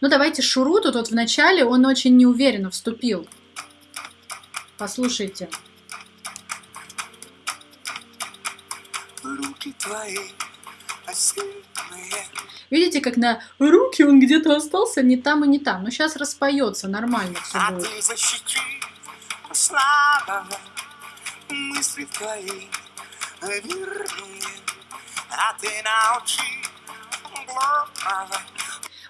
Ну, давайте Шуру тут вот в начале, он очень неуверенно вступил. Послушайте. Руки твои осиные. Видите, как на руки он где-то остался не там и не там. Но сейчас распоется, нормально все А будет. ты защити слабого мысли твои верные, а ты научи глупого.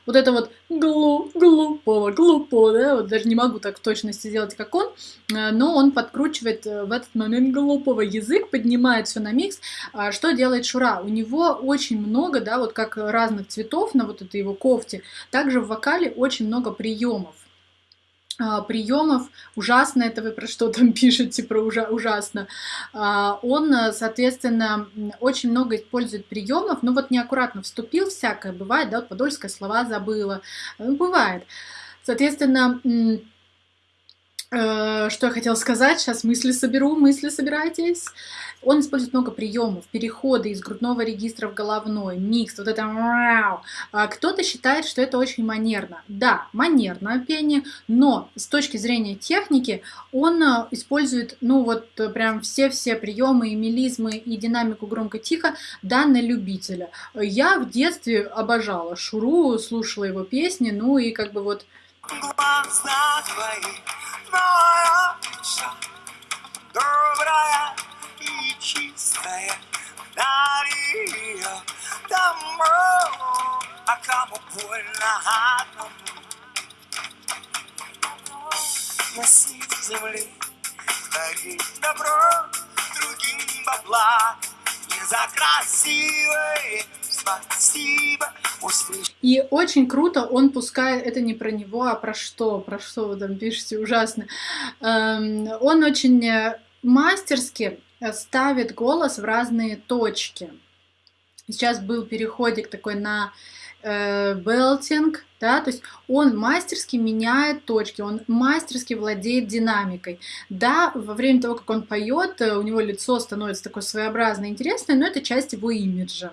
Вот это вот глу, глупого, глупого, да, вот даже не могу так в точности сделать, как он, э, но он подкручивает э, в этот момент глупого язык, поднимает все на микс. А Что делает Шура? У него очень много, да, вот как разных цветов на вот этой его кофте, также в вокале очень много приемов. А, приемов ужасно это вы про что там пишете про ужа- ужасно. А, он э, соответственно очень много использует приемов ну вот неаккуратно вступил всякое бывает да вот подольское слова забыла. Ну, бывает. Соответственно э, что я хотела сказать сейчас мысли соберу мысли собирайтесь он использует много приемов, переходы из грудного регистра в головной, микс, вот это. А Кто-то считает, что это очень манерно. Да, манерно пение, но с точки зрения техники он э, использует, ну вот э, прям все-все приемы и мелизмы и динамику громко-тихо, да, любителя. Я в детстве обожала Шуру, слушала его песни, ну и как бы вот Глаза твои, твоя душа, добрая и чистая, дари ее домой, а кому больно одному. С земли, твори добро, другим бабла, не за красивое, спасибо. И очень круто он пускает, это не про него, а про что, про что вы там пишете, ужасно. Эм, Он очень э, мастерски э, ставит голос в разные точки. Сейчас был переходик такой на э, белтинг, да, то есть он мастерски меняет точки, он мастерски владеет динамикой. Да, во время того, как он поет, у него лицо становится такое своеобразное, интересное, но это часть его имиджа.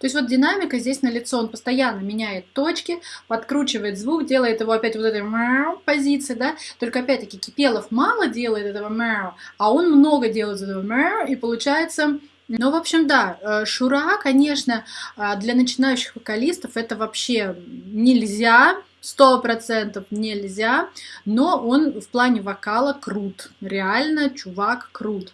То есть вот динамика здесь на лицо, он постоянно меняет точки, подкручивает звук, делает его опять вот этой мяу позиции, да, только опять-таки Кипелов мало делает этого мяу, а он много делает этого мяу, и получается... Ну, в общем, да, э, Шура, конечно, э, для начинающих вокалистов это вообще нельзя, сто процентов нельзя, но он в плане вокала крут, реально чувак крут.